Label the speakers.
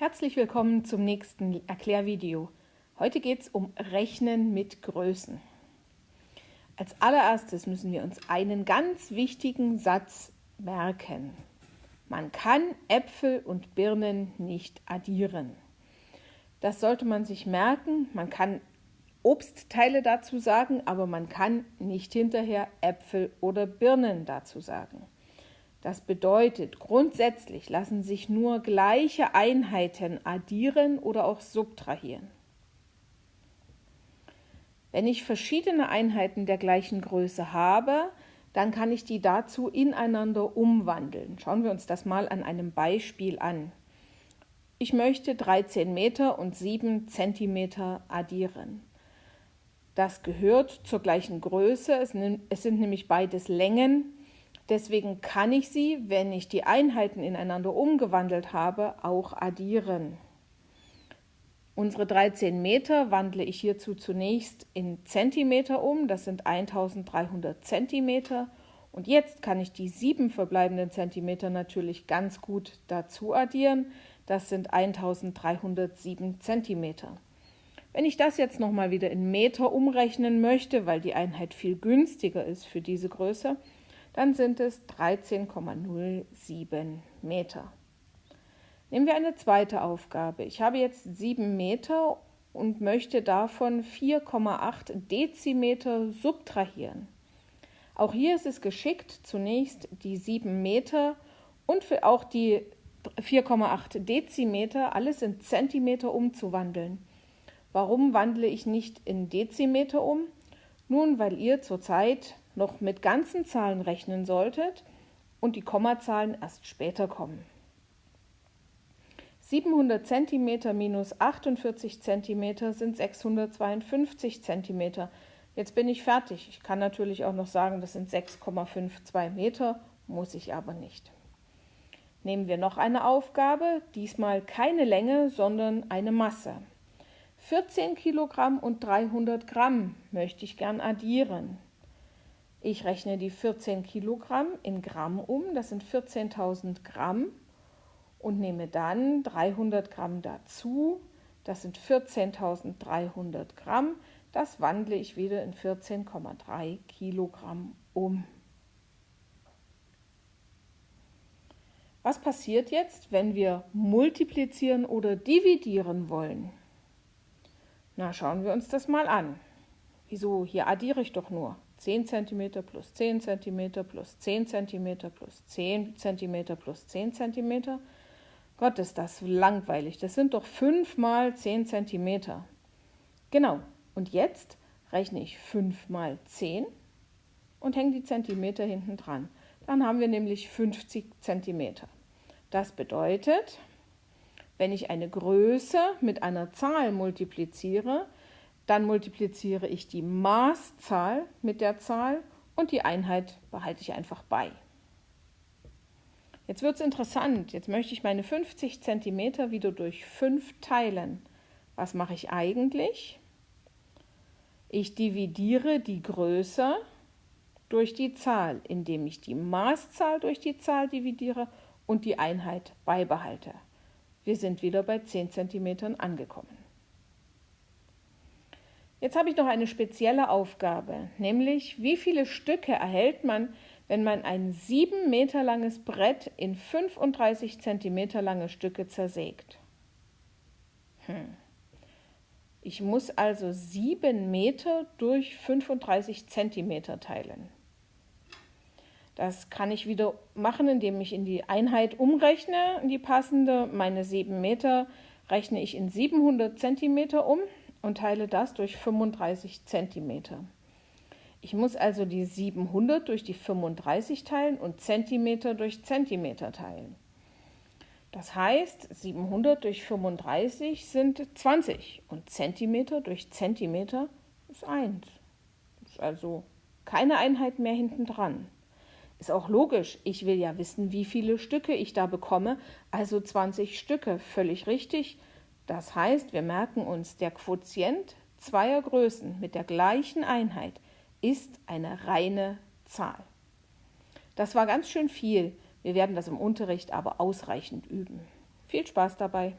Speaker 1: Herzlich willkommen zum nächsten Erklärvideo. Heute geht es um Rechnen mit Größen. Als allererstes müssen wir uns einen ganz wichtigen Satz merken. Man kann Äpfel und Birnen nicht addieren. Das sollte man sich merken. Man kann Obstteile dazu sagen, aber man kann nicht hinterher Äpfel oder Birnen dazu sagen. Das bedeutet, grundsätzlich lassen sich nur gleiche Einheiten addieren oder auch subtrahieren. Wenn ich verschiedene Einheiten der gleichen Größe habe, dann kann ich die dazu ineinander umwandeln. Schauen wir uns das mal an einem Beispiel an. Ich möchte 13 Meter und 7 Zentimeter addieren. Das gehört zur gleichen Größe, es sind nämlich beides Längen Deswegen kann ich sie, wenn ich die Einheiten ineinander umgewandelt habe, auch addieren. Unsere 13 Meter wandle ich hierzu zunächst in Zentimeter um, das sind 1300 Zentimeter. Und jetzt kann ich die sieben verbleibenden Zentimeter natürlich ganz gut dazu addieren, das sind 1307 Zentimeter. Wenn ich das jetzt nochmal wieder in Meter umrechnen möchte, weil die Einheit viel günstiger ist für diese Größe, dann sind es 13,07 Meter. Nehmen wir eine zweite Aufgabe. Ich habe jetzt 7 Meter und möchte davon 4,8 Dezimeter subtrahieren. Auch hier ist es geschickt, zunächst die 7 Meter und für auch die 4,8 Dezimeter alles in Zentimeter umzuwandeln. Warum wandle ich nicht in Dezimeter um? Nun, weil ihr zurzeit noch mit ganzen Zahlen rechnen solltet und die Kommazahlen erst später kommen. 700 cm minus 48 cm sind 652 cm. Jetzt bin ich fertig. Ich kann natürlich auch noch sagen, das sind 6,52 Meter, muss ich aber nicht. Nehmen wir noch eine Aufgabe, diesmal keine Länge, sondern eine Masse. 14 Kilogramm und 300 Gramm möchte ich gern addieren. Ich rechne die 14 Kilogramm in Gramm um, das sind 14.000 Gramm und nehme dann 300 Gramm dazu, das sind 14.300 Gramm, das wandle ich wieder in 14,3 Kilogramm um. Was passiert jetzt, wenn wir multiplizieren oder dividieren wollen? Na, schauen wir uns das mal an. Wieso? Hier addiere ich doch nur. 10 cm plus 10 cm plus 10 cm plus 10 cm plus 10 cm. Gott, ist das langweilig. Das sind doch 5 mal 10 cm. Genau. Und jetzt rechne ich 5 mal 10 und hänge die Zentimeter hinten dran. Dann haben wir nämlich 50 cm. Das bedeutet, wenn ich eine Größe mit einer Zahl multipliziere, dann multipliziere ich die Maßzahl mit der Zahl und die Einheit behalte ich einfach bei. Jetzt wird es interessant. Jetzt möchte ich meine 50 cm wieder durch 5 teilen. Was mache ich eigentlich? Ich dividiere die Größe durch die Zahl, indem ich die Maßzahl durch die Zahl dividiere und die Einheit beibehalte. Wir sind wieder bei 10 cm angekommen. Jetzt habe ich noch eine spezielle Aufgabe, nämlich wie viele Stücke erhält man, wenn man ein sieben Meter langes Brett in 35 Zentimeter lange Stücke zersägt. Hm. Ich muss also sieben Meter durch 35 Zentimeter teilen. Das kann ich wieder machen, indem ich in die Einheit umrechne, in die passende. Meine sieben Meter rechne ich in 700 Zentimeter um und teile das durch 35 cm. Ich muss also die 700 durch die 35 teilen und Zentimeter durch Zentimeter teilen. Das heißt, 700 durch 35 sind 20 und Zentimeter durch Zentimeter ist 1. Ist also keine Einheit mehr hinten dran. Ist auch logisch, ich will ja wissen, wie viele Stücke ich da bekomme, also 20 Stücke, völlig richtig. Das heißt, wir merken uns, der Quotient zweier Größen mit der gleichen Einheit ist eine reine Zahl. Das war ganz schön viel. Wir werden das im Unterricht aber ausreichend üben. Viel Spaß dabei!